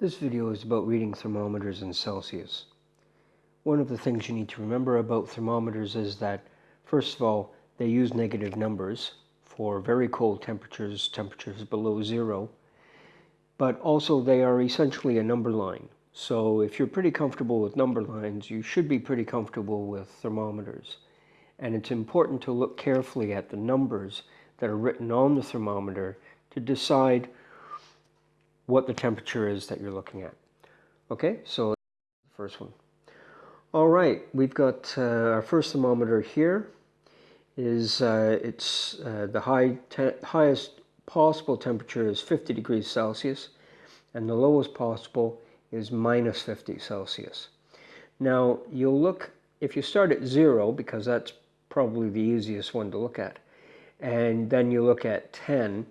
This video is about reading thermometers in Celsius. One of the things you need to remember about thermometers is that, first of all, they use negative numbers for very cold temperatures, temperatures below zero, but also they are essentially a number line. So if you're pretty comfortable with number lines, you should be pretty comfortable with thermometers. And it's important to look carefully at the numbers that are written on the thermometer to decide what the temperature is that you're looking at. Okay, so first one. All right, we've got uh, our first thermometer here. Is uh, it's uh, the high highest possible temperature is 50 degrees Celsius, and the lowest possible is minus 50 Celsius. Now you'll look if you start at zero because that's probably the easiest one to look at, and then you look at 10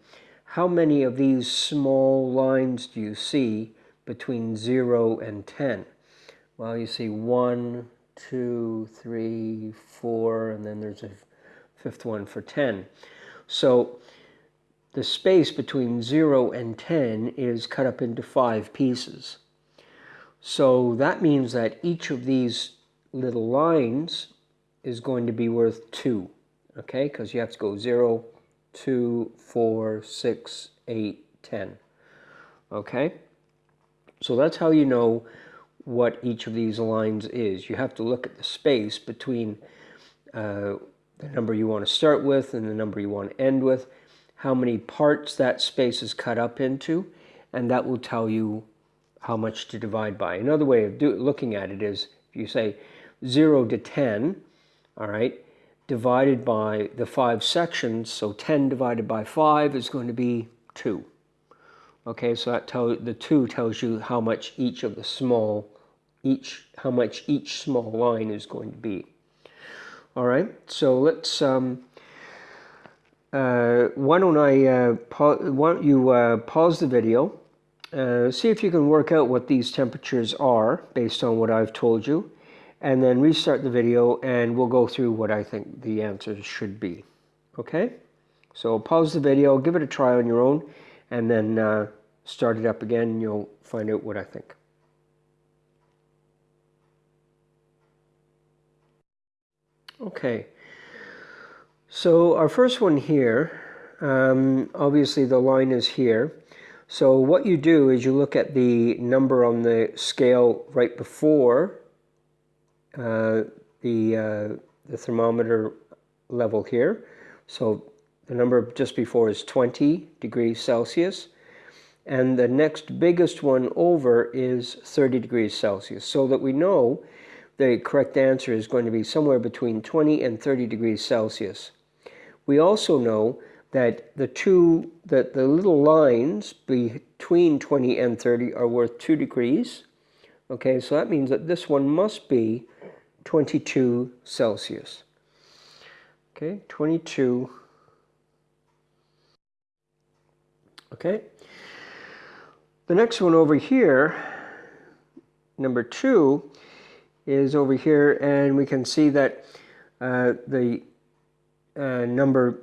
how many of these small lines do you see between 0 and 10? Well, you see 1, 2, 3, 4, and then there's a fifth one for 10. So the space between 0 and 10 is cut up into five pieces. So that means that each of these little lines is going to be worth 2, okay? Because you have to go 0, 2, 4, 6, 8, 10. Okay? So that's how you know what each of these lines is. You have to look at the space between uh, the number you want to start with and the number you want to end with, how many parts that space is cut up into, and that will tell you how much to divide by. Another way of do, looking at it is if you say 0 to 10, all right, divided by the five sections, so 10 divided by 5 is going to be 2. Okay, so that tell, the 2 tells you how much each of the small, each, how much each small line is going to be. All right, so let's, um, uh, why don't I, uh, why don't you uh, pause the video, uh, see if you can work out what these temperatures are based on what I've told you, and then restart the video and we'll go through what I think the answers should be. Okay? So pause the video, give it a try on your own, and then uh, start it up again and you'll find out what I think. Okay, so our first one here, um, obviously the line is here. So what you do is you look at the number on the scale right before the, uh, the thermometer level here. So the number just before is 20 degrees Celsius. And the next biggest one over is 30 degrees Celsius. So that we know the correct answer is going to be somewhere between 20 and 30 degrees Celsius. We also know that the two, that the little lines between 20 and 30 are worth 2 degrees. Okay, so that means that this one must be 22 Celsius. Okay, 22. Okay. The next one over here, number two, is over here, and we can see that uh, the uh, number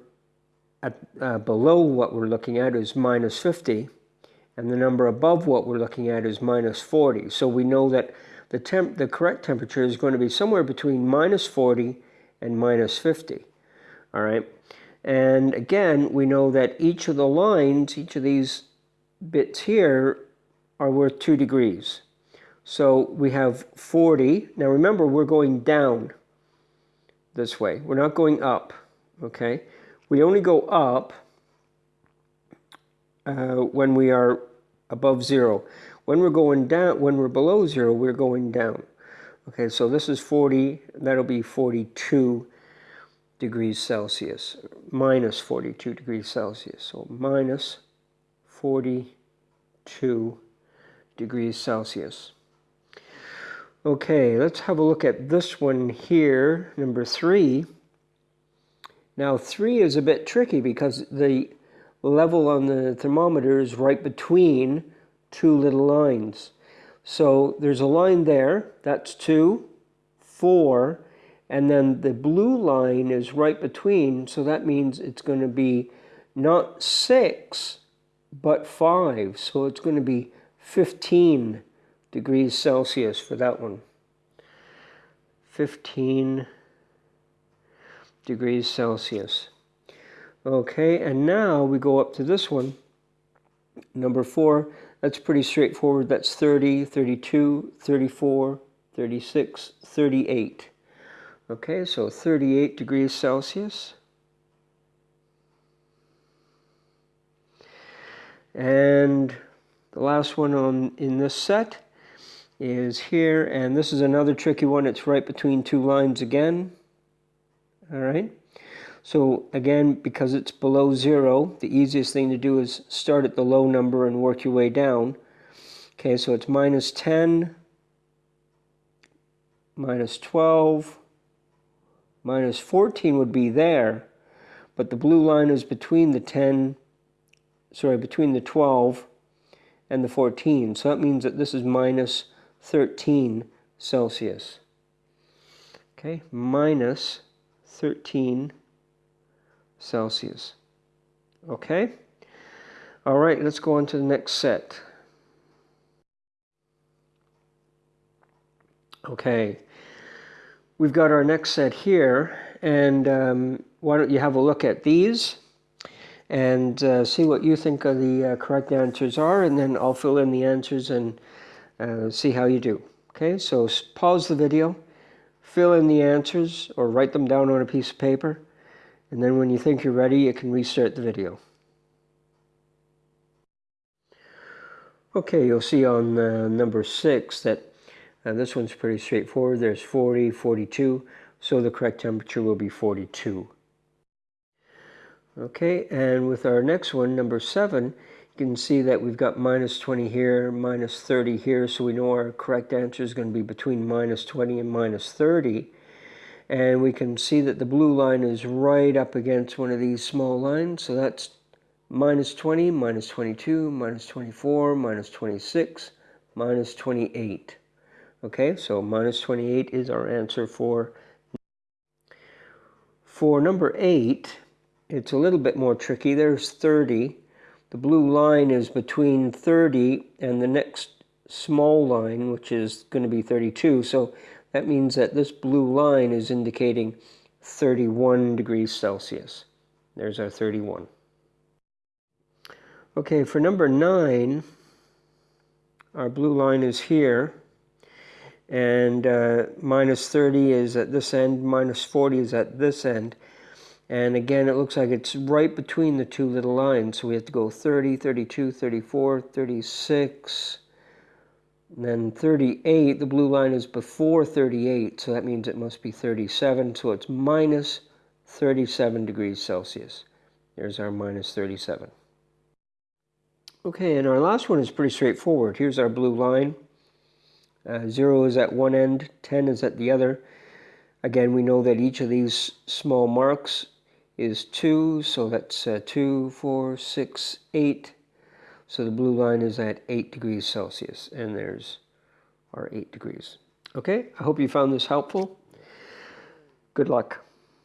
at, uh, below what we're looking at is minus 50, and the number above what we're looking at is minus 40. So we know that the, temp, the correct temperature is going to be somewhere between minus 40 and minus 50. All right. And again, we know that each of the lines, each of these bits here are worth 2 degrees. So we have 40. Now remember, we're going down this way. We're not going up, okay? We only go up uh, when we are above zero. When we're going down, when we're below zero, we're going down. Okay, so this is 40, that'll be 42 degrees Celsius, minus 42 degrees Celsius. So minus 42 degrees Celsius. Okay, let's have a look at this one here, number three. Now three is a bit tricky because the level on the thermometer is right between two little lines. So there's a line there, that's two, four, and then the blue line is right between, so that means it's going to be not six, but five. So it's going to be 15 degrees Celsius for that one. 15 degrees Celsius. Okay, and now we go up to this one. Number four, that's pretty straightforward. That's 30, 32, 34, 36, 38. Okay, so 38 degrees Celsius. And the last one on in this set is here, and this is another tricky one. It's right between two lines again. All right. So again, because it's below zero, the easiest thing to do is start at the low number and work your way down. Okay, so it's minus 10, minus 12, minus 14 would be there, but the blue line is between the 10, sorry, between the 12 and the 14. So that means that this is minus 13 Celsius. Okay, minus 13 Celsius. Okay? All right, let's go on to the next set. Okay, we've got our next set here, and um, why don't you have a look at these and uh, see what you think of the uh, correct answers are, and then I'll fill in the answers and uh, see how you do. Okay, so pause the video, fill in the answers, or write them down on a piece of paper, and then when you think you're ready, you can restart the video. Okay, you'll see on uh, number six that uh, this one's pretty straightforward. There's 40, 42, so the correct temperature will be 42. Okay, and with our next one, number seven, you can see that we've got minus 20 here, minus 30 here, so we know our correct answer is going to be between minus 20 and minus 30. And we can see that the blue line is right up against one of these small lines, so that's minus 20, minus 22, minus 24, minus 26, minus 28. Okay, so minus 28 is our answer for for number 8, it's a little bit more tricky. There's 30. The blue line is between 30 and the next small line, which is going to be 32. So that means that this blue line is indicating 31 degrees Celsius. There's our 31. Okay, for number 9, our blue line is here and uh, minus 30 is at this end, minus 40 is at this end. And again, it looks like it's right between the two little lines. So we have to go 30, 32, 34, 36, then 38. The blue line is before 38, so that means it must be 37. So it's minus 37 degrees Celsius. There's our minus 37. Okay, and our last one is pretty straightforward. Here's our blue line. Uh, 0 is at one end, 10 is at the other. Again, we know that each of these small marks is 2, so that's uh, 2, 4, 6, 8. So the blue line is at 8 degrees Celsius, and there's our 8 degrees. Okay, I hope you found this helpful. Good luck.